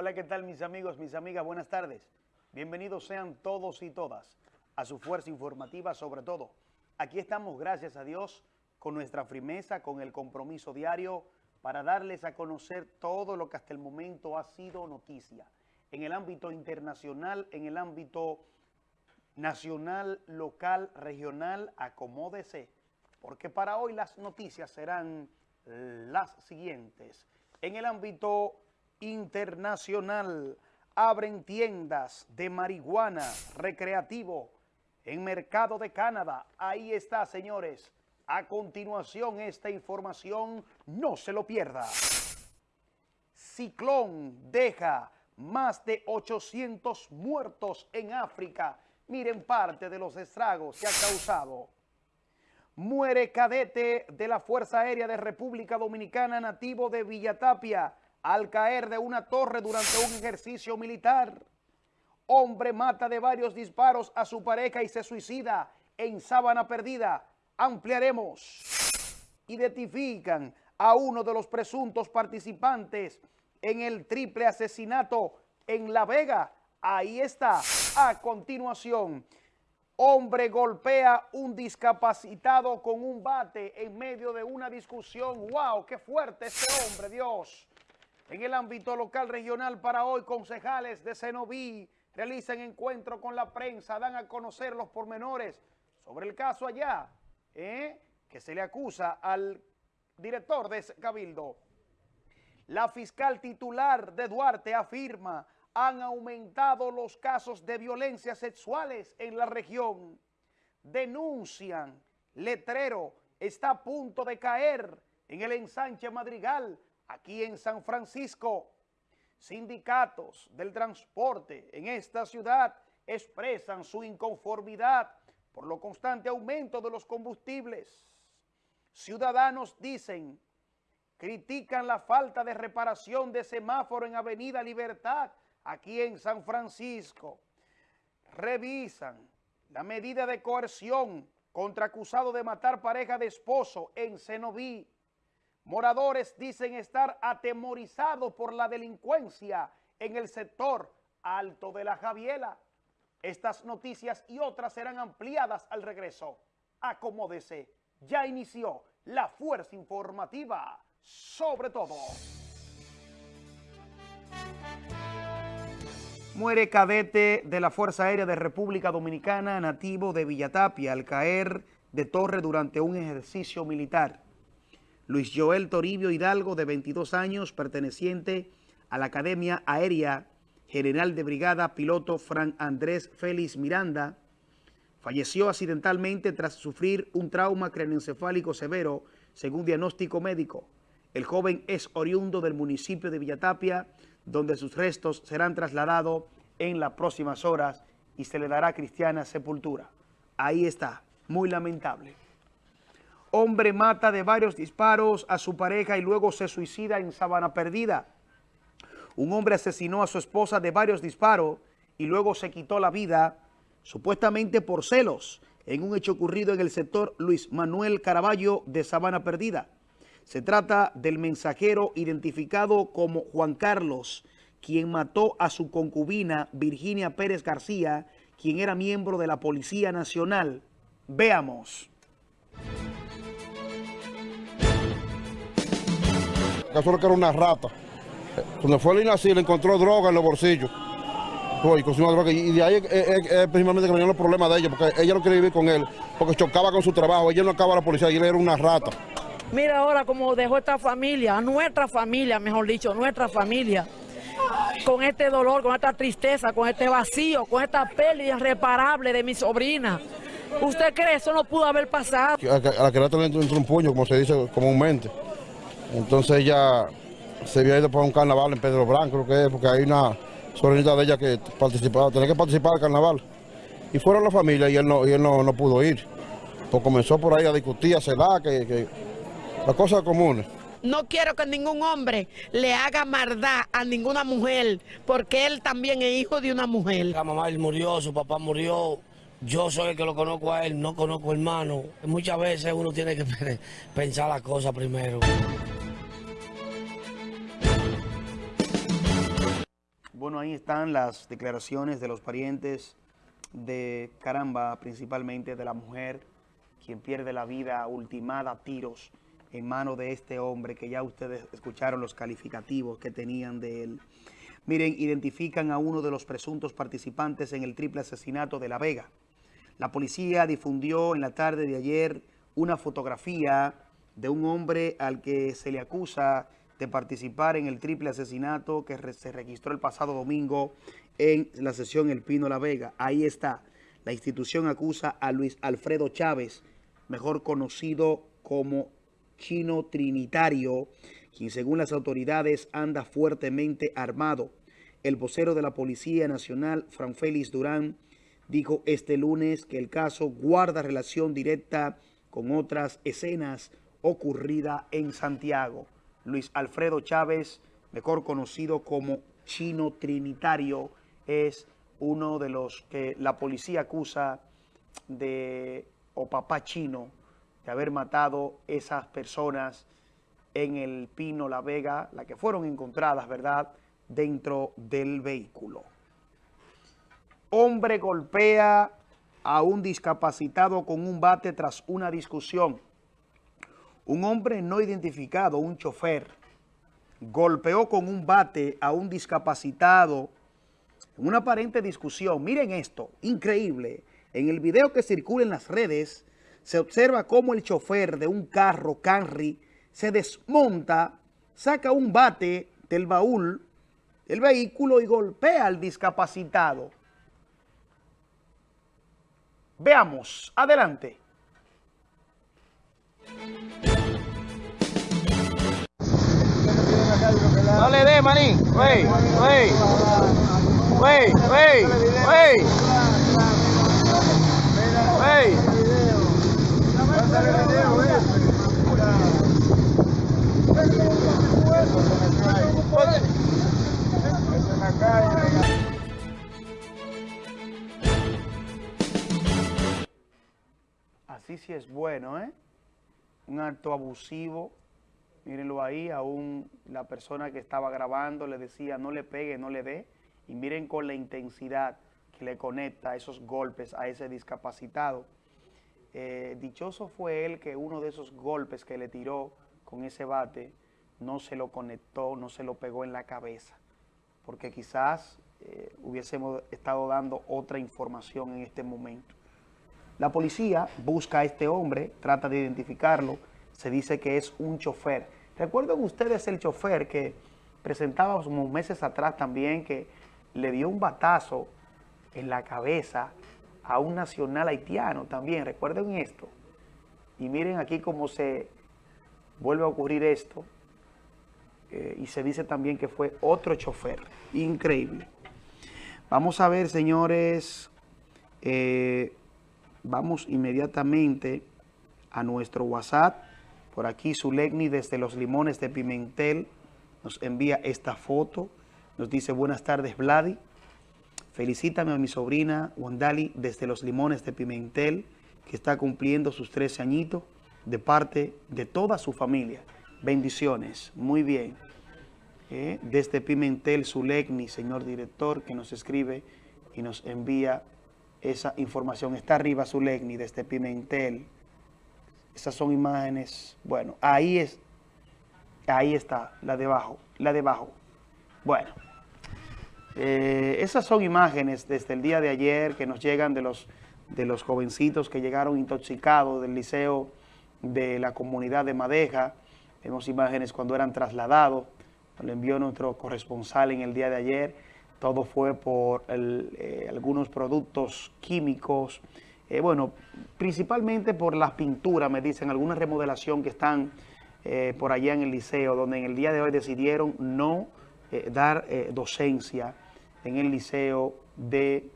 Hola, ¿qué tal mis amigos, mis amigas? Buenas tardes. Bienvenidos sean todos y todas a su fuerza informativa sobre todo. Aquí estamos, gracias a Dios, con nuestra firmeza, con el compromiso diario para darles a conocer todo lo que hasta el momento ha sido noticia. En el ámbito internacional, en el ámbito nacional, local, regional, acomódese. Porque para hoy las noticias serán las siguientes. En el ámbito internacional, abren tiendas de marihuana recreativo en Mercado de Canadá. Ahí está, señores. A continuación, esta información no se lo pierda. Ciclón deja más de 800 muertos en África. Miren parte de los estragos que ha causado. Muere cadete de la Fuerza Aérea de República Dominicana nativo de Villatapia al caer de una torre durante un ejercicio militar. Hombre mata de varios disparos a su pareja y se suicida en Sábana Perdida. Ampliaremos. Identifican a uno de los presuntos participantes en el triple asesinato en La Vega. Ahí está. A continuación, hombre golpea un discapacitado con un bate en medio de una discusión. ¡Wow! ¡Qué fuerte este hombre, Dios! En el ámbito local regional para hoy, concejales de Cenoví realizan encuentro con la prensa, dan a conocer los pormenores sobre el caso allá, ¿eh? que se le acusa al director de cabildo. La fiscal titular de Duarte afirma han aumentado los casos de violencia sexuales en la región. Denuncian, letrero está a punto de caer en el ensanche Madrigal aquí en San Francisco. Sindicatos del transporte en esta ciudad expresan su inconformidad por lo constante aumento de los combustibles. Ciudadanos dicen, critican la falta de reparación de semáforo en Avenida Libertad, aquí en San Francisco. Revisan la medida de coerción contra acusado de matar pareja de esposo en Cenoví. Moradores dicen estar atemorizados por la delincuencia en el sector alto de la Javiela. Estas noticias y otras serán ampliadas al regreso. Acomódese, ya inició la fuerza informativa sobre todo. Muere cadete de la Fuerza Aérea de República Dominicana nativo de Villatapia al caer de torre durante un ejercicio militar. Luis Joel Toribio Hidalgo, de 22 años, perteneciente a la Academia Aérea General de Brigada, piloto Fran Andrés Félix Miranda, falleció accidentalmente tras sufrir un trauma craneoencefálico severo, según diagnóstico médico. El joven es oriundo del municipio de Villatapia, donde sus restos serán trasladados en las próximas horas y se le dará cristiana sepultura. Ahí está, muy lamentable. Hombre mata de varios disparos a su pareja y luego se suicida en Sabana Perdida. Un hombre asesinó a su esposa de varios disparos y luego se quitó la vida, supuestamente por celos, en un hecho ocurrido en el sector Luis Manuel Caraballo de Sabana Perdida. Se trata del mensajero identificado como Juan Carlos, quien mató a su concubina Virginia Pérez García, quien era miembro de la Policía Nacional. Veamos. Solo que era una rata. Cuando fue a así le encontró droga en los bolsillos. Y de ahí es, principalmente que venían los problemas de ella, porque ella no quería vivir con él, porque chocaba con su trabajo, ella no acaba la policía y él era una rata. Mira ahora cómo dejó esta familia, nuestra familia, mejor dicho, nuestra familia, con este dolor, con esta tristeza, con este vacío, con esta pérdida irreparable de mi sobrina. ¿Usted cree eso no pudo haber pasado? A la que le entró un puño, como se dice comúnmente. Entonces ella se había ido para un carnaval en Pedro Branco, creo que es, porque hay una sobrinita de ella que participaba, tenía que participar del carnaval. Y fueron la familia y él no, y él no, pudo ir. Pues comenzó por ahí a discutir, a celar, que, que las cosas comunes. No quiero que ningún hombre le haga maldad a ninguna mujer, porque él también es hijo de una mujer. La mamá él murió, su papá murió, yo soy el que lo conozco a él, no conozco hermano. Muchas veces uno tiene que pensar las cosas primero. Bueno, ahí están las declaraciones de los parientes de Caramba, principalmente de la mujer, quien pierde la vida ultimada a tiros en manos de este hombre, que ya ustedes escucharon los calificativos que tenían de él. Miren, identifican a uno de los presuntos participantes en el triple asesinato de La Vega. La policía difundió en la tarde de ayer una fotografía de un hombre al que se le acusa de participar en el triple asesinato que se registró el pasado domingo en la sesión El Pino La Vega. Ahí está. La institución acusa a Luis Alfredo Chávez, mejor conocido como Chino Trinitario, quien según las autoridades anda fuertemente armado. El vocero de la Policía Nacional, Fran Félix Durán, dijo este lunes que el caso guarda relación directa con otras escenas ocurridas en Santiago. Luis Alfredo Chávez, mejor conocido como Chino Trinitario, es uno de los que la policía acusa de, o papá chino, de haber matado esas personas en el Pino La Vega, las que fueron encontradas, ¿verdad?, dentro del vehículo. Hombre golpea a un discapacitado con un bate tras una discusión. Un hombre no identificado, un chofer, golpeó con un bate a un discapacitado en una aparente discusión. Miren esto, increíble. En el video que circula en las redes, se observa cómo el chofer de un carro Camry se desmonta, saca un bate del baúl del vehículo y golpea al discapacitado. Veamos, adelante. No le dé, maní. Wey, wey. Wey, wey, wey. Wey. Así sí es bueno, ¿eh? Un acto abusivo Mírenlo ahí, aún la persona que estaba grabando le decía no le pegue, no le dé. Y miren con la intensidad que le conecta esos golpes a ese discapacitado. Eh, dichoso fue él que uno de esos golpes que le tiró con ese bate no se lo conectó, no se lo pegó en la cabeza. Porque quizás eh, hubiésemos estado dando otra información en este momento. La policía busca a este hombre, trata de identificarlo, se dice que es un chofer. ¿Recuerdan ustedes el chofer que presentábamos meses atrás también que le dio un batazo en la cabeza a un nacional haitiano también? Recuerden esto. Y miren aquí cómo se vuelve a ocurrir esto. Eh, y se dice también que fue otro chofer. Increíble. Vamos a ver, señores. Eh, vamos inmediatamente a nuestro WhatsApp por aquí Zulegni desde Los Limones de Pimentel nos envía esta foto. Nos dice, buenas tardes Vladi. Felicítame a mi sobrina Wandali desde Los Limones de Pimentel, que está cumpliendo sus 13 añitos, de parte de toda su familia. Bendiciones. Muy bien. Eh, desde Pimentel, Zulegni, señor director, que nos escribe y nos envía esa información. Está arriba Zulegni desde Pimentel. Esas son imágenes, bueno, ahí es, ahí está, la de abajo, la de abajo. Bueno, eh, esas son imágenes desde el día de ayer que nos llegan de los, de los jovencitos que llegaron intoxicados del liceo de la comunidad de Madeja. Vemos imágenes cuando eran trasladados, lo envió nuestro corresponsal en el día de ayer. Todo fue por eh, algunos productos químicos, eh, bueno, principalmente por las pinturas, me dicen, alguna remodelación que están eh, por allá en el liceo, donde en el día de hoy decidieron no dar docencia en el liceo de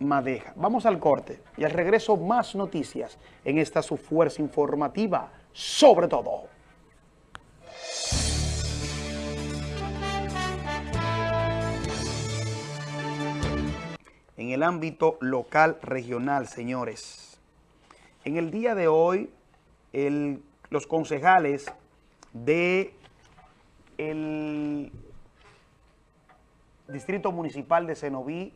Madeja. Vamos al corte y al regreso más noticias en esta su fuerza informativa, sobre todo. En el ámbito local regional, señores. En el día de hoy, los concejales de Distrito Municipal de Cenoví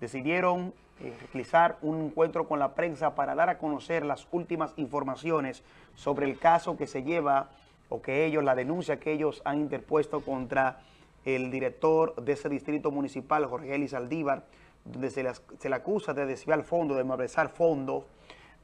decidieron eh, realizar un encuentro con la prensa para dar a conocer las últimas informaciones sobre el caso que se lleva o que ellos, la denuncia que ellos han interpuesto contra el director de ese distrito municipal, Jorge Elis Aldívar, donde se le, se le acusa de desviar fondos, de malversar fondos,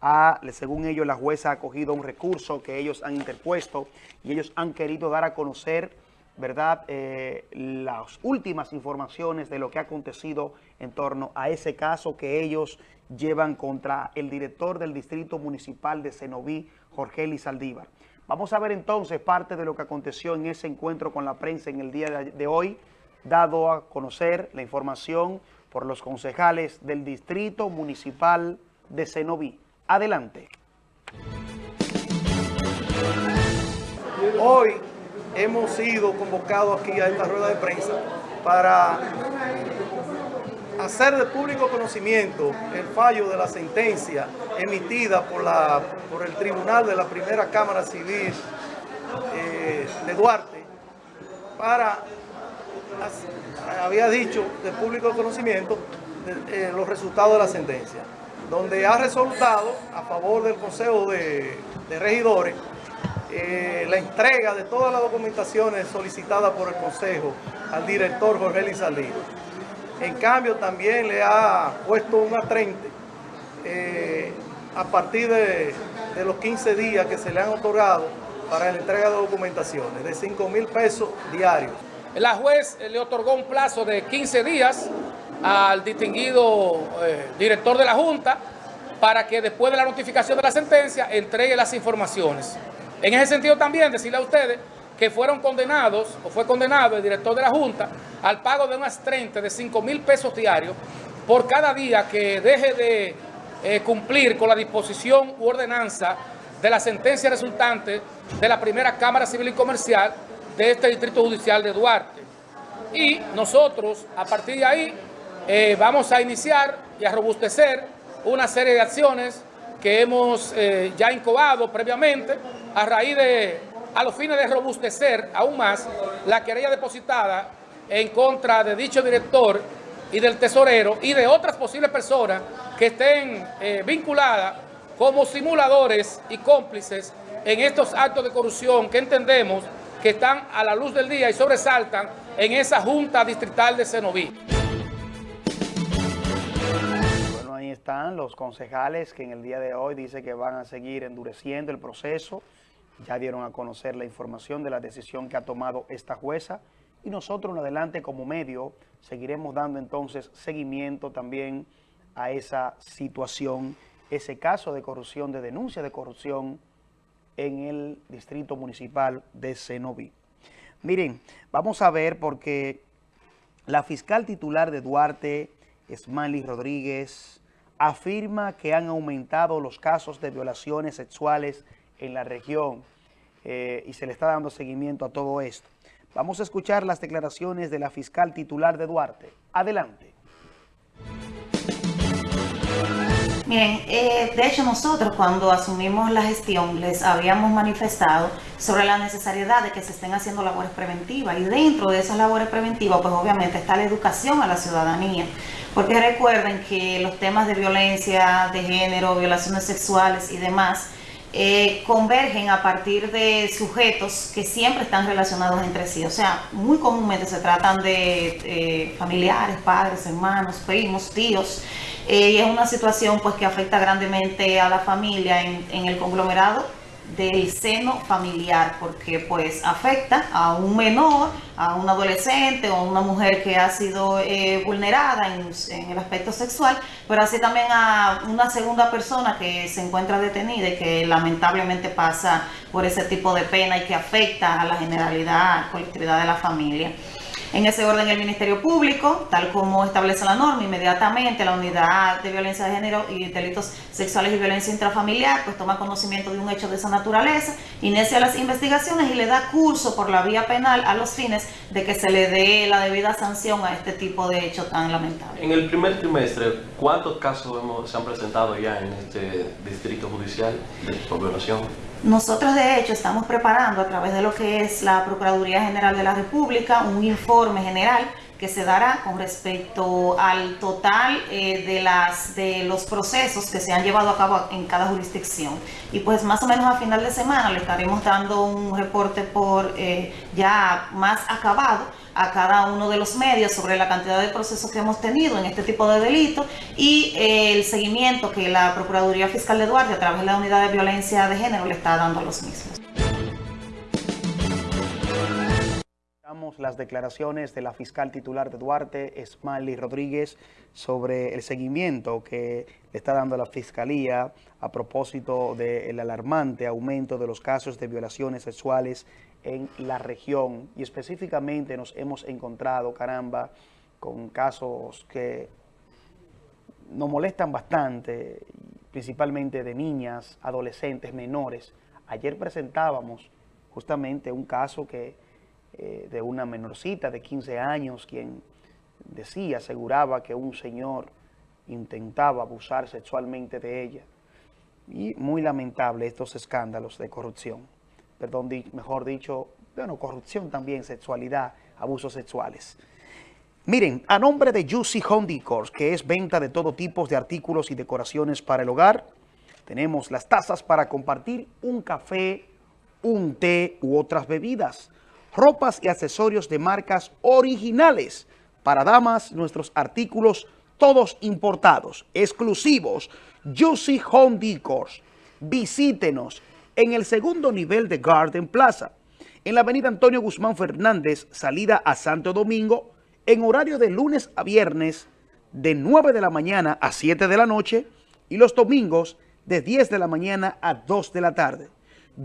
a, según ellos, la jueza ha acogido un recurso que ellos han interpuesto y ellos han querido dar a conocer ¿verdad? Eh, las últimas informaciones de lo que ha acontecido en torno a ese caso que ellos llevan contra el director del Distrito Municipal de Cenoví, Jorge Saldívar. Vamos a ver entonces parte de lo que aconteció en ese encuentro con la prensa en el día de hoy, dado a conocer la información por los concejales del Distrito Municipal de Cenoví. Adelante. Hoy hemos sido convocados aquí a esta rueda de prensa para hacer de público conocimiento el fallo de la sentencia emitida por, la, por el Tribunal de la Primera Cámara Civil eh, de Duarte para, había dicho, de público conocimiento eh, los resultados de la sentencia, donde ha resultado a favor del Consejo de, de Regidores eh, la entrega de todas las documentaciones solicitadas por el Consejo al director Jorge Lizaldino. En cambio, también le ha puesto un atrente eh, a partir de, los 15 días que se le han otorgado para la entrega de documentaciones, de 5 mil pesos diarios. La juez le otorgó un plazo de 15 días al distinguido eh, director de la Junta para que después de la notificación de la sentencia entregue las informaciones. En ese sentido también decirle a ustedes que fueron condenados, o fue condenado el director de la Junta, al pago de unas 30 de 5 mil pesos diarios por cada día que deje de eh, cumplir con la disposición u ordenanza de la sentencia resultante de la primera Cámara Civil y Comercial de este Distrito Judicial de Duarte. Y nosotros, a partir de ahí, eh, vamos a iniciar y a robustecer una serie de acciones que hemos eh, ya incubado previamente a raíz de, a los fines de robustecer aún más la querella depositada en contra de dicho director y del tesorero y de otras posibles personas que estén eh, vinculadas como simuladores y cómplices en estos actos de corrupción que entendemos que están a la luz del día y sobresaltan en esa Junta Distrital de Cenoví. están los concejales que en el día de hoy dice que van a seguir endureciendo el proceso. Ya dieron a conocer la información de la decisión que ha tomado esta jueza y nosotros en adelante como medio seguiremos dando entonces seguimiento también a esa situación, ese caso de corrupción, de denuncia de corrupción en el distrito municipal de Cenoví. Miren, vamos a ver porque la fiscal titular de Duarte, Smiley Rodríguez, afirma que han aumentado los casos de violaciones sexuales en la región eh, y se le está dando seguimiento a todo esto. Vamos a escuchar las declaraciones de la fiscal titular de Duarte. Adelante. Miren, eh, de hecho nosotros cuando asumimos la gestión les habíamos manifestado sobre la necesidad de que se estén haciendo labores preventivas. Y dentro de esas labores preventivas pues obviamente está la educación a la ciudadanía. Porque recuerden que los temas de violencia de género, violaciones sexuales y demás eh, convergen a partir de sujetos que siempre están relacionados entre sí. O sea, muy comúnmente se tratan de eh, familiares, padres, hermanos, primos, tíos. Eh, y es una situación pues que afecta grandemente a la familia en el conglomerado del seno familiar, porque pues afecta a un menor, a un adolescente o a una mujer que ha sido eh, vulnerada en, en, el aspecto sexual, pero así también a una segunda persona que se encuentra detenida y que lamentablemente pasa por ese tipo de pena y que afecta a la generalidad, colectividad de la familia. En ese orden, el Ministerio Público, tal como establece la norma, inmediatamente la Unidad de Violencia de Género y Delitos Sexuales y Violencia Intrafamiliar, pues toma conocimiento de un hecho de esa naturaleza, inicia las investigaciones y le da curso por la vía penal a los fines de que se le dé la debida sanción a este tipo de hecho tan lamentable. En el primer trimestre, ¿cuántos casos se han presentado ya en este distrito judicial de violación? Nosotros de hecho estamos preparando a través de lo que es la Procuraduría General de la República un informe general que se dará con respecto al total eh, de, las, de los procesos que se han llevado a cabo en cada jurisdicción. Y pues más o menos a final de semana le estaremos dando un reporte por eh, ya más acabado a cada uno de los medios sobre la cantidad de procesos que hemos tenido en este tipo de delitos y eh, el seguimiento que la Procuraduría Fiscal de Duarte a través de la Unidad de Violencia de Género le está dando a los mismos. Las declaraciones de la fiscal titular de Duarte, Smiley Rodríguez, sobre el seguimiento que le está dando la Fiscalía a propósito del alarmante aumento de los casos de violaciones sexuales en la región. Y específicamente nos hemos encontrado, caramba, con casos que nos molestan bastante, principalmente de niñas, adolescentes, menores. Ayer presentábamos justamente un caso que eh, de una menorcita de 15 años, quien decía, aseguraba que un señor intentaba abusar sexualmente de ella. Y muy lamentable estos escándalos de corrupción. Perdón, mejor dicho, bueno, corrupción también, sexualidad, abusos sexuales. Miren, a nombre de Juicy Home Decors, que es venta de todo tipo de artículos y decoraciones para el hogar, tenemos las tazas para compartir un café, un té u otras bebidas ropas y accesorios de marcas originales. Para damas, nuestros artículos todos importados, exclusivos, Juicy Home Decors. Visítenos en el segundo nivel de Garden Plaza, en la avenida Antonio Guzmán Fernández, salida a Santo Domingo, en horario de lunes a viernes, de 9 de la mañana a 7 de la noche, y los domingos, de 10 de la mañana a 2 de la tarde.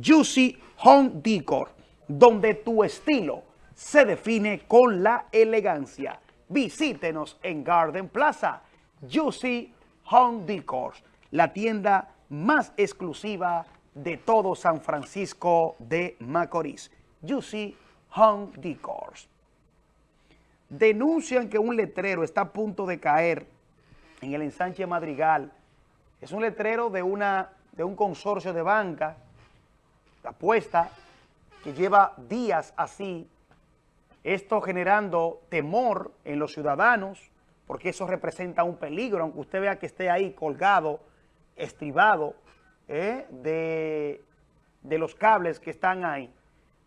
Juicy Home Decor donde tu estilo se define con la elegancia. Visítenos en Garden Plaza, Juicy Home Decors, la tienda más exclusiva de todo San Francisco de Macorís. Juicy Home Decors. Denuncian que un letrero está a punto de caer en el ensanche Madrigal. Es un letrero de, una, de un consorcio de banca, apuesta que lleva días así, esto generando temor en los ciudadanos, porque eso representa un peligro, aunque usted vea que esté ahí colgado, estribado, ¿eh? de, de los cables que están ahí.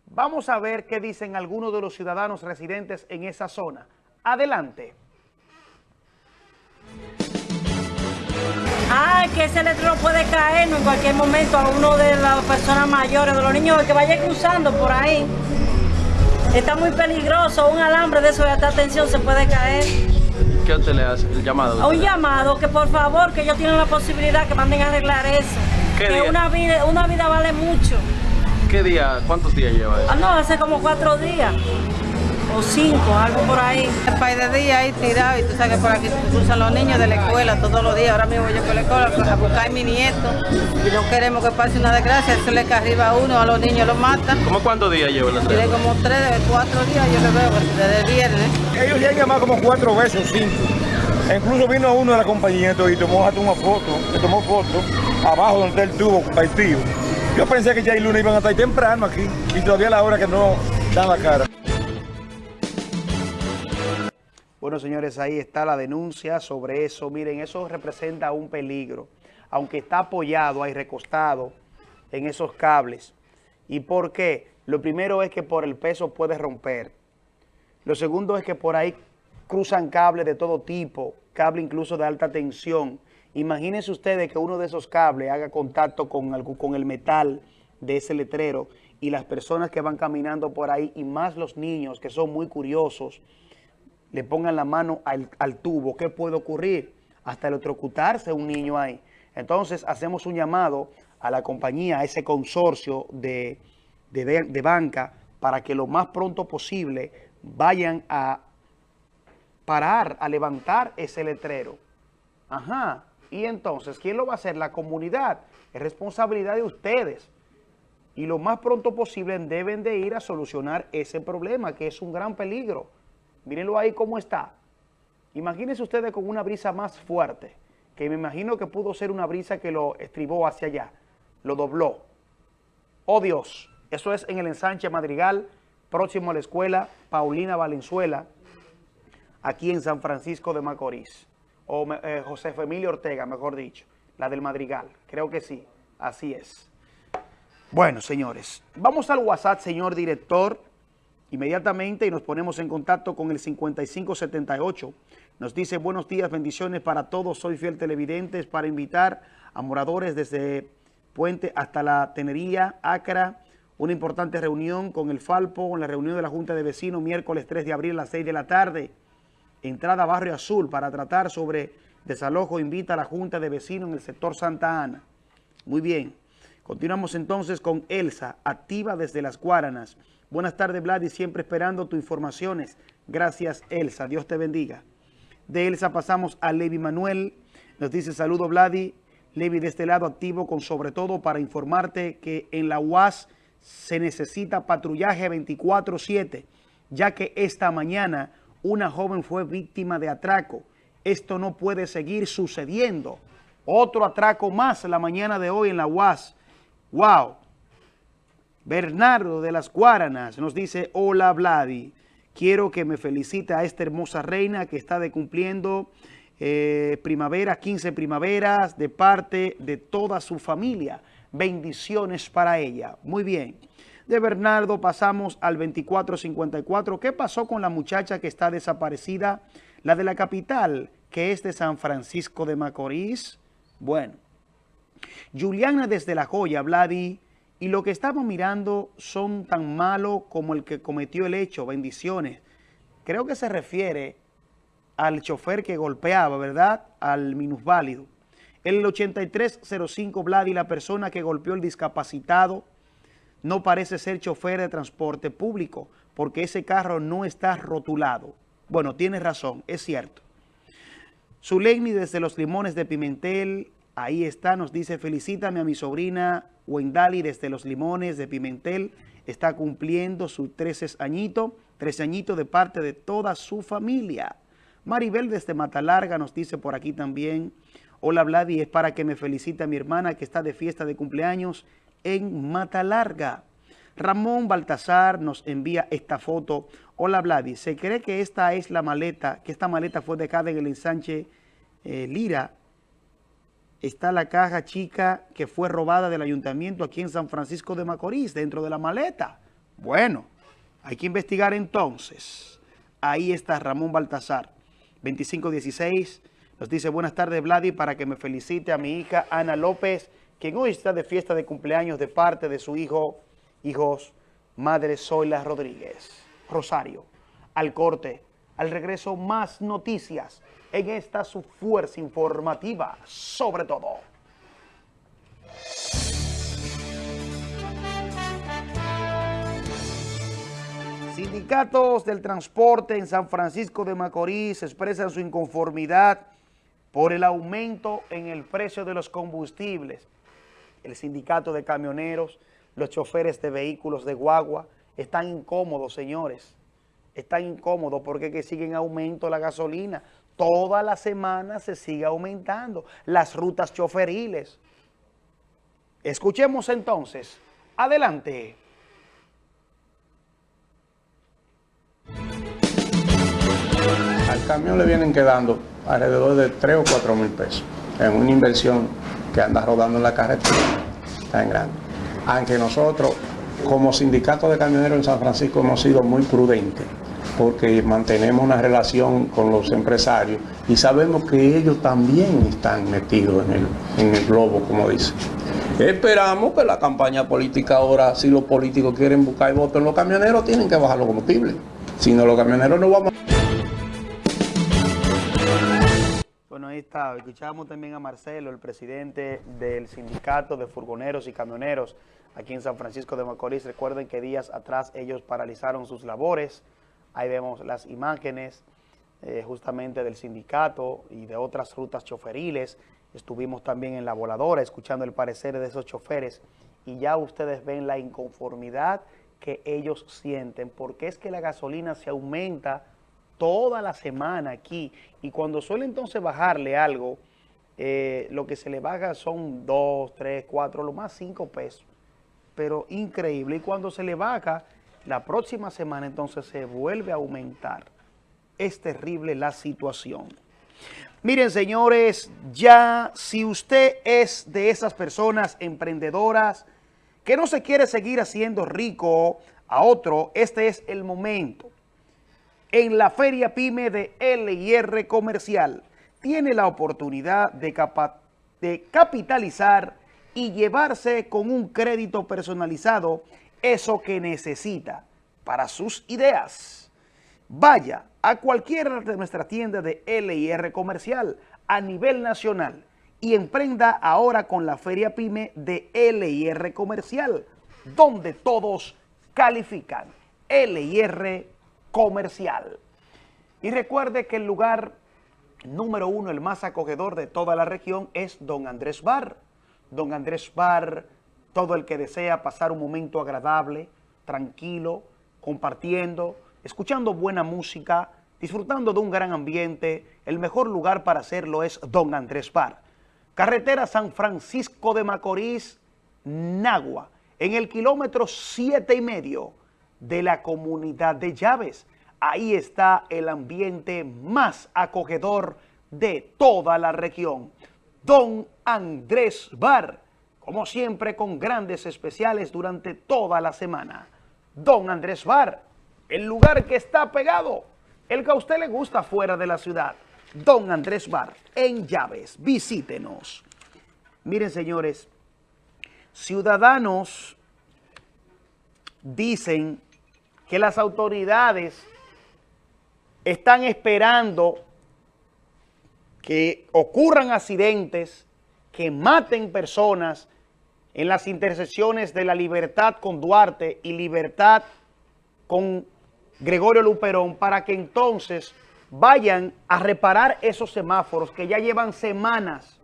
Vamos a ver qué dicen algunos de los ciudadanos residentes en esa zona. Adelante. Ah, que ese letrero puede caer en cualquier momento a uno de las personas mayores, de los niños que vaya cruzando por ahí. Está muy peligroso, un alambre de eso de alta tensión se puede caer. ¿Qué usted le hace? ¿El llamado? Un llamado, que por favor, que ellos tienen la posibilidad que manden a arreglar eso. que una vida, una vida vale mucho. ¿Qué día, cuántos días lleva eso? Ah, no, hace como cuatro días o cinco, algo por ahí. Un par de días ahí tirado y tú sabes que por aquí cruzan los niños de la escuela todos los días. Ahora mismo yo por la escuela a buscar a mi nieto y no queremos que pase una desgracia. Eso le cae arriba a uno, a los niños los matan. ¿Cómo cuántos días lleva la Tiene como tres, cuatro días yo le veo desde el viernes. Ellos llegan más como cuatro veces o cinco. incluso vino uno de la compañía y tomó hasta una foto, le tomó foto abajo donde está el tubo partido. Yo pensé que ya el lunes iban a estar temprano aquí y todavía a la hora que no dan la cara. Bueno, señores, ahí está la denuncia sobre eso. Miren, eso representa un peligro, aunque está apoyado y recostado en esos cables. ¿Y por qué? Lo primero es que por el peso puede romper. Lo segundo es que por ahí cruzan cables de todo tipo, cable incluso de alta tensión. Imagínense ustedes que uno de esos cables haga contacto con, con el metal de ese letrero y las personas que van caminando por ahí y más los niños que son muy curiosos le pongan la mano al, tubo, ¿qué puede ocurrir? Hasta electrocutarse un niño ahí. Entonces hacemos un llamado a la compañía, a ese consorcio de, de, banca, para que lo más pronto posible vayan a parar, a levantar ese letrero. Ajá. Y entonces, ¿quién lo va a hacer? La comunidad. Es responsabilidad de ustedes. Y lo más pronto posible deben de ir a solucionar ese problema, que es un gran peligro. Mírenlo ahí cómo está. Imagínense ustedes con una brisa más fuerte, que me imagino que pudo ser una brisa que lo estribó hacia allá, lo dobló. Oh Dios, eso es en el ensanche Madrigal, próximo a la escuela Paulina Valenzuela. aquí en San Francisco de Macorís. O eh, José Emilio Ortega, mejor dicho, la del Madrigal. Creo que sí, así es. Bueno, señores, vamos al WhatsApp, señor director, inmediatamente y nos ponemos en contacto con el 5578. Nos dice, buenos días, bendiciones para todos, soy fiel televidente para invitar a moradores desde Puente hasta la Tenería, Acra, una importante reunión con el Falpo, en la reunión de la Junta de Vecinos, miércoles 3 de abril a las 6 de la tarde, entrada Barrio Azul para tratar sobre desalojo, invita a la Junta de Vecinos en el sector Santa Ana. Muy bien, continuamos entonces con Elsa, activa desde Las Guaranas. Buenas tardes, Vlad, siempre esperando tus informaciones. Gracias, Elsa. Dios te bendiga. De Elsa pasamos a Levi Manuel. Nos dice, saludo, Vladi. Levi de este lado activo con sobre todo para informarte que en la UAS se necesita patrullaje 24-7, ya que esta mañana una joven fue víctima de atraco. Esto no puede seguir sucediendo. Otro atraco más la mañana de hoy en la UAS. ¡Wow! Bernardo de las Guaranas nos dice, hola Vladi, quiero que me felicite a esta hermosa reina que está de cumpliendo eh, primavera, 15 primaveras de parte de toda su familia. Bendiciones para ella. Muy bien. De Bernardo pasamos al 2454. ¿Qué pasó con la muchacha que está desaparecida? La de la capital, que es de San Francisco de Macorís. Bueno. Juliana desde La Joya, Vladi, y lo que estamos mirando son tan malos como el que cometió el hecho. Bendiciones. Creo que se refiere al chofer que golpeaba, ¿verdad? Al minusválido. El 8305 Vladi, la persona que golpeó el discapacitado, no parece ser chofer de transporte público, porque ese carro no está rotulado. Bueno, tiene razón, es cierto. Zuleimi desde Los Limones de Pimentel, ahí está, nos dice, felicítame a mi sobrina Wendali desde Los Limones de Pimentel, está cumpliendo sus 13 añitos, 13 añitos de parte de toda su familia. Maribel desde Matalarga nos dice por aquí también, hola Vladi, es para que me felicite a mi hermana que está de fiesta de cumpleaños en Matalarga. Ramón Baltasar nos envía esta foto. Hola Vladi, se cree que esta es la maleta, que esta maleta fue dejada en el ensanche eh, Lira. Está la caja chica que fue robada del ayuntamiento aquí en San Francisco de Macorís, dentro de la maleta. Bueno, hay que investigar entonces. Ahí está Ramón Baltasar. 2516 nos dice, buenas tardes Vladi, para que me felicite a mi hija Ana López, quien hoy está de fiesta de cumpleaños de parte de su hijo, hijos, madre Zoila Rodríguez. Rosario, al corte, al regreso más noticias en esta su fuerza informativa, sobre todo. Sindicatos del transporte en San Francisco de Macorís expresan su inconformidad por el aumento en el precio de los combustibles. El sindicato de camioneros, los choferes de vehículos de guagua, están incómodos, señores. Están incómodos porque que siguen aumento la gasolina. Toda la semana se sigue aumentando las rutas choferiles. Escuchemos entonces. Adelante. Al camión le vienen quedando alrededor de 3 o 4 mil pesos en una inversión que anda rodando en la carretera tan grande. Aunque nosotros, como sindicato de camioneros en San Francisco, hemos sido muy prudentes porque mantenemos una relación con los empresarios y sabemos que ellos también están metidos en el, en el globo, como dicen. Esperamos que la campaña política ahora, si los políticos quieren buscar votos en los camioneros, tienen que bajar los combustibles. Si no, los camioneros no vamos Bueno, ahí está. Escuchamos también a Marcelo, el presidente del sindicato de furgoneros y camioneros aquí en San Francisco de Macorís. Recuerden que días atrás ellos paralizaron sus labores. Ahí vemos las imágenes eh, justamente del sindicato y de otras rutas choferiles. Estuvimos también en la voladora escuchando el parecer de esos choferes y ya ustedes ven la inconformidad que ellos sienten, porque es que la gasolina se aumenta toda la semana aquí y cuando suele entonces bajarle algo, eh, lo que se le baja son 2, 3, 4, lo más 5 pesos, pero increíble. Y cuando se le baja, la próxima semana entonces se vuelve a aumentar. es terrible la situación. Miren, señores, ya si usted es de esas personas emprendedoras que no se quiere seguir haciendo rico a otro, este es el momento. En la Feria PYME de LIR Comercial tiene la oportunidad de, de capitalizar y llevarse con un crédito personalizado eso que necesita para sus ideas. Vaya a cualquiera de nuestras tiendas de LIR comercial a nivel nacional y emprenda ahora con la Feria PYME de LIR comercial, donde todos califican. LIR comercial. Y recuerde que el lugar número uno, el más acogedor de toda la región, es Don Andrés Bar. Don Andrés Bar, todo el que desea pasar un momento agradable, tranquilo, compartiendo, escuchando buena música, disfrutando de un gran ambiente, el mejor lugar para hacerlo es Don Andrés Bar. Carretera San Francisco de Macorís, Nagua, en el kilómetro siete y medio de la comunidad de Llaves. Ahí está el ambiente más acogedor de toda la región. Don Andrés Bar, como siempre con grandes especiales durante toda la semana. Don Andrés Bar, el lugar que está pegado, el que a usted le gusta fuera de la ciudad. Don Andrés Bar, en Llaves, visítenos. Miren, señores, ciudadanos dicen que las autoridades están esperando que ocurran accidentes, que maten personas en las intersecciones de la Libertad con Duarte y Libertad con Gregorio Luperón para que entonces vayan a reparar esos semáforos que ya llevan semanas.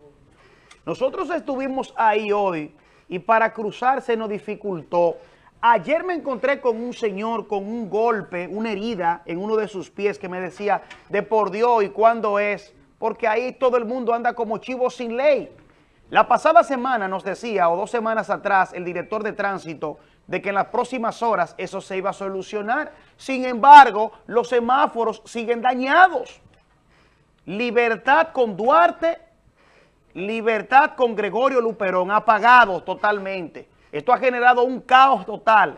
Nosotros estuvimos ahí hoy y para cruzar se nos dificultó. Ayer me encontré con un señor con un golpe, una herida en uno de sus pies que me decía, de por Dios, ¿y cuándo es? Porque ahí todo el mundo anda como chivo sin ley. La pasada semana nos decía, o dos semanas atrás, el director de tránsito, de que en las próximas horas eso se iba a solucionar. Sin embargo, los semáforos siguen dañados. Libertad con Duarte, libertad con Gregorio Luperón, apagados totalmente. Esto ha generado un caos total.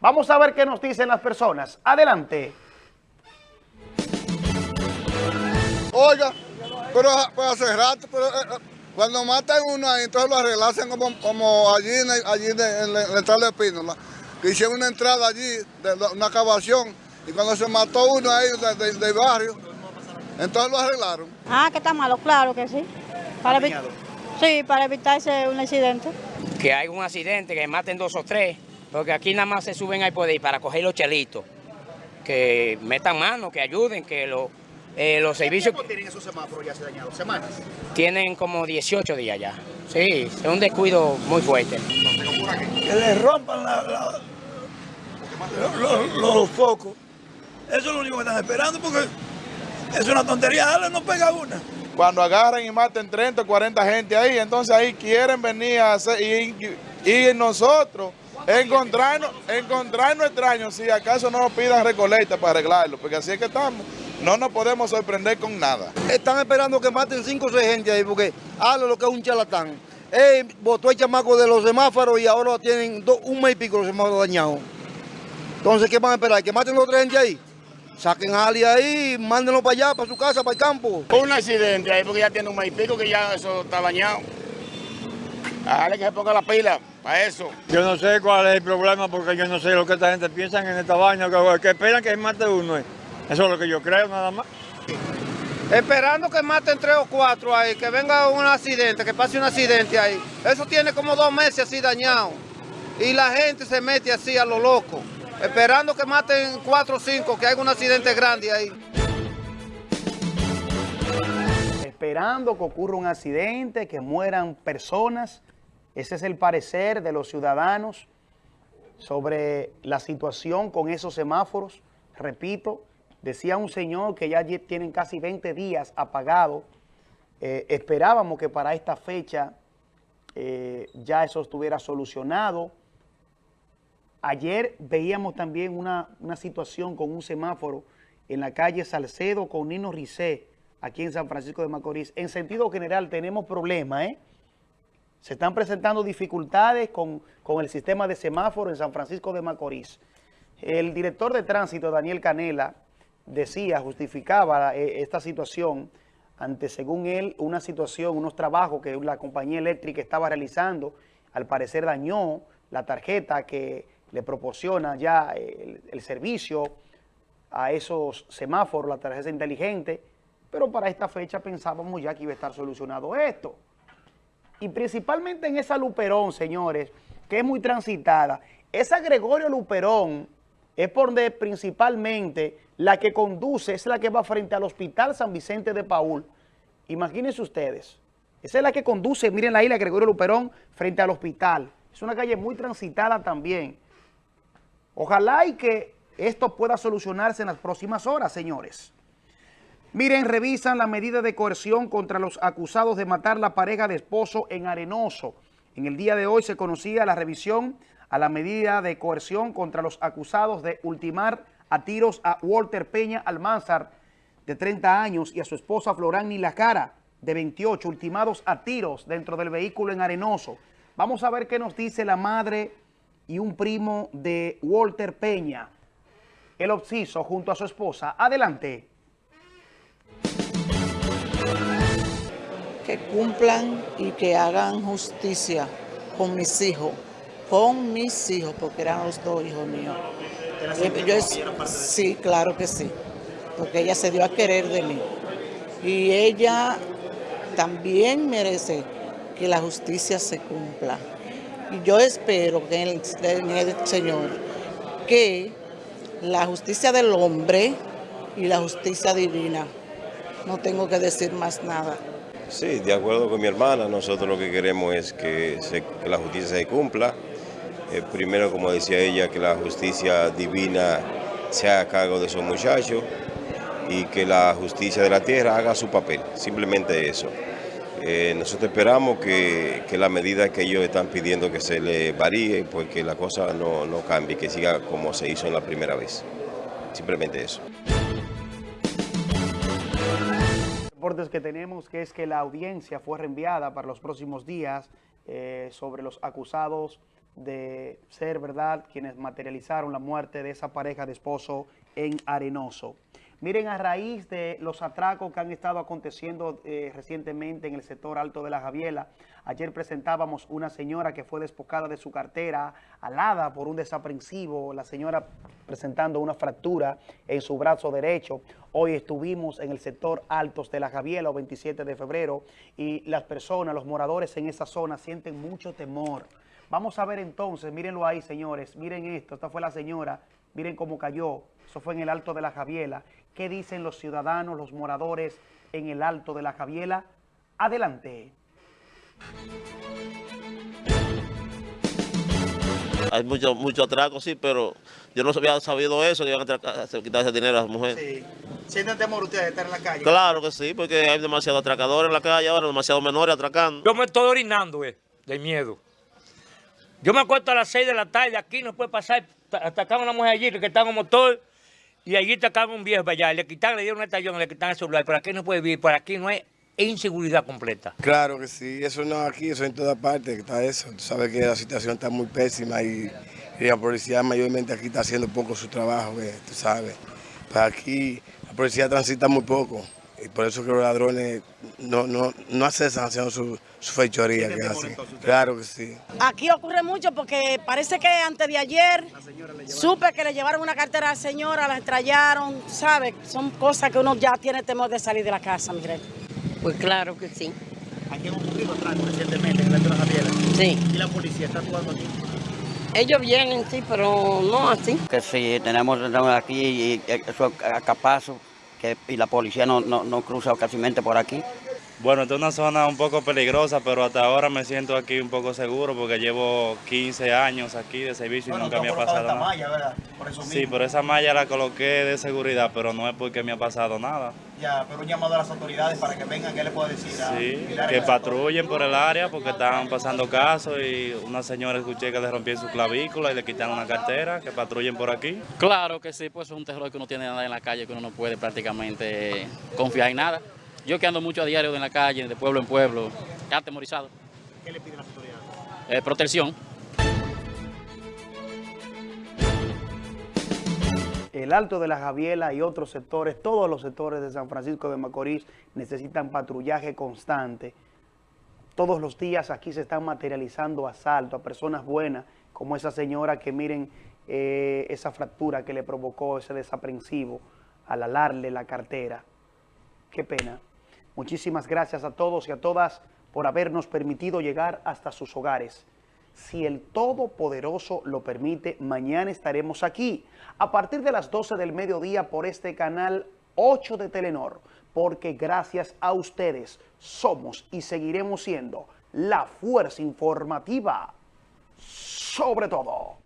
Vamos a ver qué nos dicen las personas. Adelante. Oiga, pero pues hace rato, pero, eh, eh, cuando matan uno ahí, entonces lo arreglan como, como allí, en, allí en, la, entrada de Pínola, que hicieron una entrada allí, de, una excavación, y cuando se mató uno ahí del barrio, entonces lo arreglaron. Ah, que está malo, claro que sí. Para sí, para evitarse un accidente. Que hay un accidente, que maten dos o tres, porque aquí nada más se suben ahí por ahí para coger los chelitos. Que metan mano, que ayuden, que lo, eh, los servicios... ¿Cuánto tienen esos semáforos ya se dañados? ¿Semanas? Tienen como 18 días ya. Sí, es un descuido muy fuerte. Que le rompan los, focos. Eso es lo único que están esperando porque es una tontería, dale, no pega una. Cuando agarran y maten 30 o 40 gente ahí, entonces ahí quieren venir a hacer, y, y nosotros encontrarnos, encontrarnos extraños si acaso no nos pidan recolecta para arreglarlo, porque así es que estamos. No nos podemos sorprender con nada. Están esperando que maten cinco o seis gente ahí porque habla lo que es un charlatán. Él botó el chamaco de los semáforos y ahora tienen un mes y pico los semáforos dañados. Entonces, ¿qué van a esperar? ¿Que maten los tres gente ahí? Saquen a Ali ahí, mándenlo para allá, para su casa, para el campo. Un accidente ahí porque ya tiene un mes y pico que ya eso está dañado. Dale que se ponga la pila para eso. Yo no sé cuál es el problema porque yo no sé lo que esta gente piensa en esta vaina, que, que esperan que mate uno. Eh. Eso es lo que yo creo nada más. Esperando que maten tres o cuatro ahí, que venga un accidente, que pase un accidente ahí. Eso tiene como dos meses así dañado. Y la gente se mete así a lo loco, esperando que maten cuatro o cinco, que haya un accidente grande ahí. Esperando que ocurra un accidente, que mueran personas. Ese es el parecer de los ciudadanos sobre la situación con esos semáforos. Repito, Decía un señor que ya tienen casi 20 días apagados. Eh, esperábamos que para esta fecha eh, ya eso estuviera solucionado. Ayer veíamos también una, situación con un semáforo en la calle Salcedo con Nino Ricé, aquí en San Francisco de Macorís. En sentido general tenemos problemas, ¿eh? Se están presentando dificultades con, con el sistema de semáforo en San Francisco de Macorís. El director de tránsito, Daniel Canela, decía, justificaba eh, esta situación ante, según él, una situación, unos trabajos que la compañía eléctrica estaba realizando, al parecer dañó la tarjeta que le proporciona ya el, el servicio a esos semáforos, la tarjeta inteligente, pero para esta fecha pensábamos ya que iba a estar solucionado esto. Y principalmente en esa Luperón, señores, que es muy transitada. Esa Gregorio Luperón es por donde principalmente la que conduce, es la que va frente al Hospital San Vicente de Paul. Imagínense ustedes, esa es la que conduce, miren la isla Gregorio Luperón, frente al hospital. Es una calle muy transitada también. Ojalá y que esto pueda solucionarse en las próximas horas, señores. Miren, revisan la medida de coerción contra los acusados de matar la pareja de esposo en Arenoso. En el día de hoy se conocía la revisión a la medida de coerción contra los acusados de ultimar a tiros a Walter Peña Almanzar, de 30 años, y a su esposa Florán Lacara, de 28, ultimados a tiros dentro del vehículo en Arenoso. Vamos a ver qué nos dice la madre y un primo de Walter Peña, el obsiso junto a su esposa. Adelante. Que cumplan y que hagan justicia con mis hijos, con mis hijos, porque eran los dos hijos míos. Yo es- sí, claro que sí, porque ella se dio a querer de mí. Y ella también merece que la justicia se cumpla. Y yo espero que en el, en el Señor que la justicia del hombre y la justicia divina. No tengo que decir más nada. Sí, de acuerdo con mi hermana, nosotros lo que queremos es que, se- que la justicia se cumpla. Eh, primero, como decía ella, que la justicia divina se haga cargo de esos muchachos y que la justicia de la tierra haga su papel, simplemente eso. Eh, nosotros esperamos que, que la medida que ellos están pidiendo que se le varíe, pues que la cosa no, no cambie, que siga como se hizo en la primera vez. Simplemente eso. reportes que tenemos que es que la audiencia fue reenviada para los próximos días eh, sobre los acusados de ser verdad quienes materializaron la muerte de esa pareja de esposo en Arenoso. Miren, a raíz de los atracos que han estado aconteciendo eh, recientemente en el sector alto de la Javiela, ayer presentábamos una señora que fue despojada de su cartera, alada por un desaprensivo, la señora presentando una fractura en su brazo derecho. Hoy estuvimos en el sector altos de la Javiela, o 27 de febrero, y las personas, los moradores en esa zona sienten mucho temor. Vamos a ver entonces, mírenlo ahí, señores, miren esto, esta fue la señora, miren cómo cayó, eso fue en el Alto de la Javiela. ¿Qué dicen los ciudadanos, los moradores en el Alto de la Javiela? Adelante. Hay mucho, mucho atraco, sí, pero yo no había sabido eso, que iban a quitar ese dinero a las mujeres. Sí. ¿Sienten temor ustedes de estar en la calle? Claro que sí, porque hay demasiados atracadores en la calle ahora, demasiados menores atracando. Yo me estoy orinando, eh, de miedo. Yo me acuesto a las 6 de la tarde, aquí no puede pasar, ta- atacaron a una mujer allí que está en motor, y allí atacaron un viejo allá, le quitan, le dieron un estallón, le quitan el celular, por aquí no puede vivir, por aquí no hay inseguridad completa. Claro que sí, eso no aquí, eso en todas partes que está eso. Tú sabes que la situación está muy pésima y, y la policía mayormente aquí está haciendo poco su trabajo, eh, tú sabes. Para aquí la policía transita muy poco y por eso que los ladrones no, no, no cesan haciendo su, su fechoría que hacen. Claro que sí. Aquí ocurre mucho porque parece que antes de ayer supe que le llevaron una cartera a la señora, la estrellaron, ¿sabes? Son cosas que uno ya tiene temor de salir de la casa, mire. Pues claro que sí. Aquí han ocurrido atracos recientemente en el Alto de la Javiela. Sí. ¿Y la policía está actuando aquí? Ellos vienen, sí, pero no así. Que sí, tenemos tenemos aquí y eso a capazo, que, y la policía no, no, no cruza casi por aquí. Bueno, esta es una zona un poco peligrosa, pero hasta ahora me siento aquí un poco seguro porque llevo 15 años aquí de servicio y Bueno, nunca me ha pasado esta nada. malla, ¿verdad? Por eso Sí, pero esa malla la coloqué de seguridad, pero no es porque me ha pasado nada. Ya, pero un llamado a las autoridades para que vengan, ¿qué le puedo decir? a Sí, que patrullen por el área porque estaban pasando casos y una señora escuché que le rompieron su clavícula y le quitaron una cartera, que patrullen por aquí. Claro que sí, pues es un terror que uno tiene nada en la calle, que uno no puede prácticamente confiar en nada. Yo que ando mucho a diario en la calle, de pueblo en pueblo, atemorizado. ¿Qué le piden las autoridades? Eh, protección. El Alto de la Javiela y otros sectores, todos los sectores de San Francisco de Macorís necesitan patrullaje constante. Todos los días aquí se están materializando asaltos a personas buenas, como esa señora que miren eh, esa fractura que le provocó ese desaprensivo al alarle la cartera. Qué pena. Muchísimas gracias a todos y a todas por habernos permitido llegar hasta sus hogares. Si el Todopoderoso lo permite, mañana estaremos aquí a partir de las 12 del mediodía por este canal 8 de Telenor, porque gracias a ustedes somos y seguiremos siendo la fuerza informativa sobre todo.